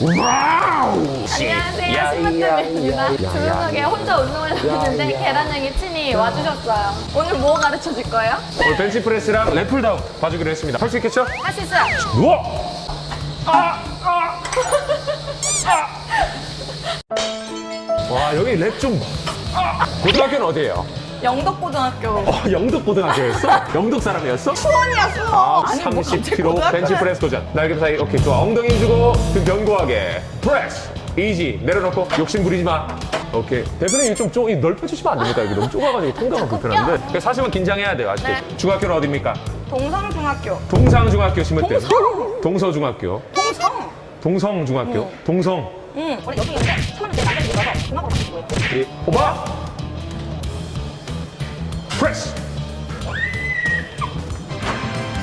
Wow! 안녕하세요, 심으뜸입니다. 야, 조용하게 야. 혼자 운동을 하는데 야. 계란 형이 친히 와주셨어요. 오늘 뭐 가르쳐 줄 거예요? 오늘 벤치프레스랑 lat pulldown 봐주기로 했습니다. 할 수 있겠죠? 할 수 있어요. 우와! 아! 아! 아! 와, 여기 랩 좀. 아! 고등학교는 어디예요? 영덕고등학교. 어, 영덕고등학교였어? 영덕 사람이었어? 수원이야, 수원. 아, 아니, 뭐 갑자기 30kg 고등학교를. 벤치프레스 도전. 날개 사이, 오케이, 좋아. 엉덩이 힘주고, 등 견고하게. 프레스! Easy. 내려놓고, 욕심 부리지 마. 오케이. 대표님, 좀, 좀 넓혀주시면 안 됩니까? 여기 너무 좁아가지고 통과가 불편한데. 그러니까 사실은 긴장해야 돼요, 아시죠? 네. 중학교는 어딥니까? 동성중학교. 동상중학교 심으뜸. 동성? 동서중학교. 동성. 동성중학교. 동성. 응. 원래 여기 있는데 처음에 내 나중에 가서 중학교로 바꾼 거예요. 이, 오바! 프레스!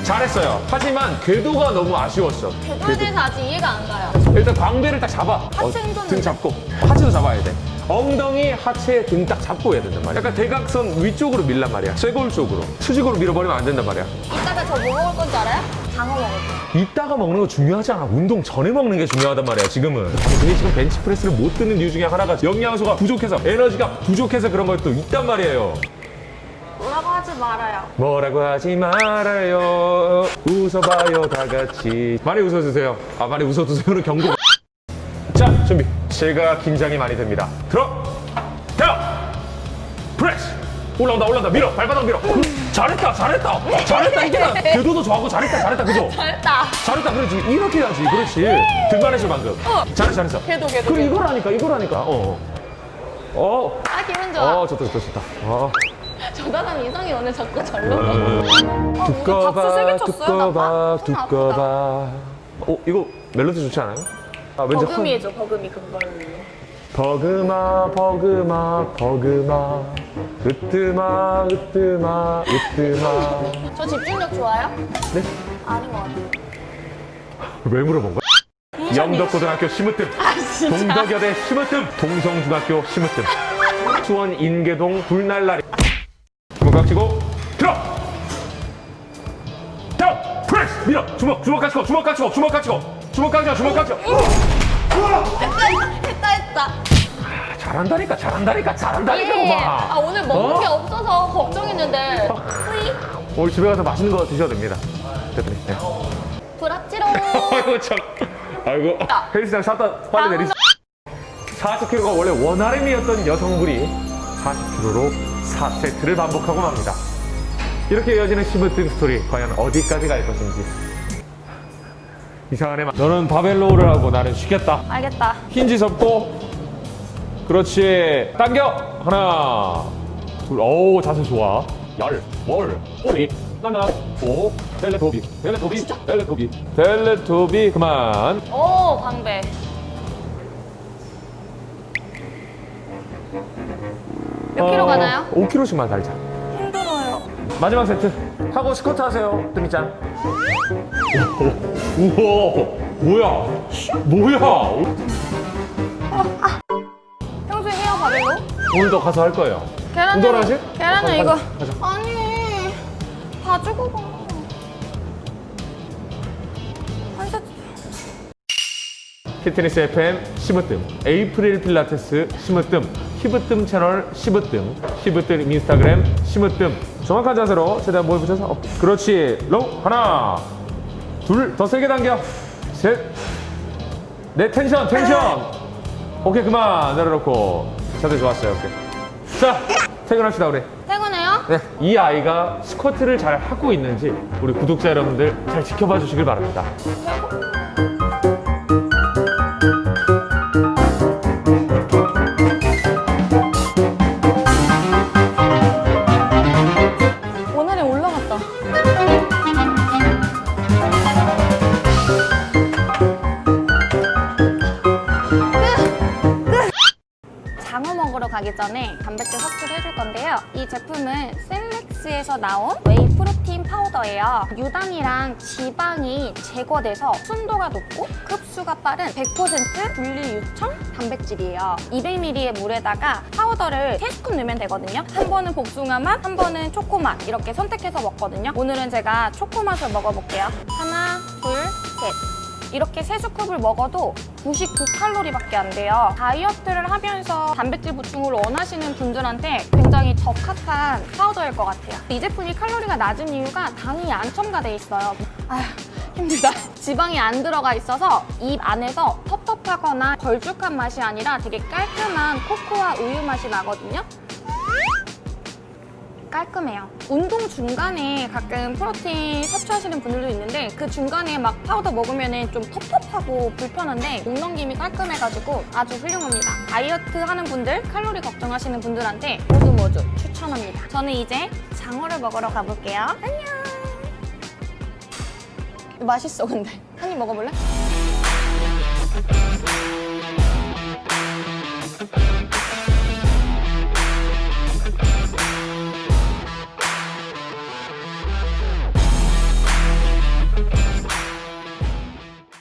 잘했어요. 하지만 궤도가 너무 아쉬웠어. 궤도에 대해서 아직 이해가 안 가요. 일단 광배를 딱 잡아. 하체 흔드는 등 거. 잡고. 하체도 잡아야 돼. 엉덩이, 하체, 등 딱 잡고 해야 된단 말이야. 약간 대각선 위쪽으로 밀란 말이야. 쇄골 쪽으로. 수직으로 밀어버리면 안 된단 말이야. 이따가 저 뭐 먹을 건지 알아요? 장어 먹을 거. 이따가 먹는 거 중요하지 않아. 운동 전에 먹는 게 중요하단 말이야, 지금은. 근데 지금 벤치프레스를 못 드는 이유 중에 하나가 영양소가 부족해서, 에너지가 부족해서 그런 것도 있단 말이에요. 뭐라고 하지 말아요. 뭐라고 하지 말아요. 웃어봐요, 다 같이. 많이 웃어주세요. 아, 많이 웃어주세요는 경고. 자, 준비. 제가 긴장이 많이 됩니다. 들어! 자! 프레스! 올라온다, 올라온다. 밀어! 발바닥 밀어! 잘했다, 잘했다! 잘했다, 이게 나 궤도도 좋아하고 잘했다, 잘했다, 그죠? 잘했다. 잘했다, 그렇지. 이렇게 해야지, 그렇지. 등만 했어, 방금. 어. 잘했어, 잘했어. 궤도, 궤도, 그래, 궤도. 이거라니까, 이거라니까. 어. 어. 아, 기분 좋아. 어, 좋다, 좋다, 좋다. 어. 저 사람 이성이 오늘 자꾸 절로 음. 가. 두꺼봐 두꺼봐 손 아프다. 두꺼봐 어 이거 멜로디 좋지 않아요? 아 왠지 버금이 해줘, 버금이 그걸로. 버그마 버그마 버그마 으뜨마 으뜨마 으뜨마 저 집중력 좋아요? 네? 아닌 것 같아요. 왜 물어본 거야? 영덕고등학교 심으뜸 아? 동덕여대 심으뜸 동성중학교 심으뜸 수원 인계동 불날라리 주먹 치고 들어 자 프레스 밀어 주먹 주먹 같이 고 주먹 같이 고 주먹 같이 고 주먹 같이 고 주먹 같이 고! 했다, 했다. 아, 잘한다니까 잘한다니까 잘한다니까 예. 아, 오늘 먹는 어? 게 없어서 걱정했는데. 후이. 오늘 집에 가서 맛있는 거 드셔도 됩니다 대표님 네. 브라치로. 아이고 참 아이고 헬스장 샀다 빨리 내리 40kg가 원래 원활음이었던 여성분이 40kg로 4세트를 반복하고 맙니다. 이렇게 이어지는 시무등 스토리 과연 어디까지 갈 것인지. 이상한 애만 너는 바벨로우를 하고 나는 쉬겠다. 알겠다. 힌지 접고. 그렇지. 당겨! 하나 둘오 자세 좋아. 열월 오리 나나 오 텔레토비 텔레토비 텔레토비 텔레토비 그만. 오, 방배. 몇 킬로 가나요? 5kg씩만 달자 힘들어요. 마지막 세트 하고 스쿼트 하세요 뜨미짱 우와 뭐야 뭐야 평소에 해요, 바벨로? 오늘도 가서 할 거예요 계란은, 운동을 하실? 계란은 이거. 가자. 아니, 봐주고 가. 한 세트. 피트니스 FM 시무뜸 에이프릴 필라테스 시무뜸 히브뜸 채널 시브뜸. 시브뜸 인스타그램 시무뜸. 정확한 자세로 최대한 목에 붙여서 어, 그렇지. 로우 하나. 둘 더 세게 당겨. 셋넷 텐션 텐션. 오케이 그만. 내려놓고. 자세 좋았어요 오케이. 자 퇴근합시다 우리. 퇴근해요? 네, 이 아이가 스쿼트를 잘 하고 있는지 우리 구독자 여러분들 잘 지켜봐 주시길 바랍니다 가기 전에 단백질 섭취를 해줄 건데요. 이 제품은 셀렉스에서 나온 whey 프로틴 파우더예요. 유당이랑 지방이 제거돼서 순도가 높고 흡수가 빠른 100% 분리 유청 단백질이에요. 200ml의 물에다가 파우더를 3스푼 넣으면 되거든요. 한 번은 복숭아 맛, 한 번은 초코 맛 이렇게 선택해서 먹거든요. 오늘은 제가 초코 맛을 먹어볼게요. 하나, 둘, 셋. 이렇게 세 scoop을 먹어도 99칼로리밖에 안 돼요. 다이어트를 하면서 단백질 보충을 원하시는 분들한테 굉장히 적합한 파우더일 것 같아요. 이 제품이 칼로리가 낮은 이유가 당이 안 첨가돼 있어요. 아휴, 힘들다. 지방이 안 들어가 있어서 입 안에서 텁텁하거나 걸쭉한 맛이 아니라 되게 깔끔한 코코아 우유 맛이 나거든요. 깔끔해요. 운동 중간에 가끔 프로틴 섭취하시는 분들도 있는데 그 중간에 막 파우더 먹으면 좀 텁텁하고 불편한데 목 넘김이 깔끔해가지고 아주 훌륭합니다. 다이어트 하는 분들, 칼로리 걱정하시는 분들한테 모두 모두 추천합니다. 저는 이제 장어를 먹으러 가볼게요. 안녕! 맛있어 근데 한 입 먹어볼래?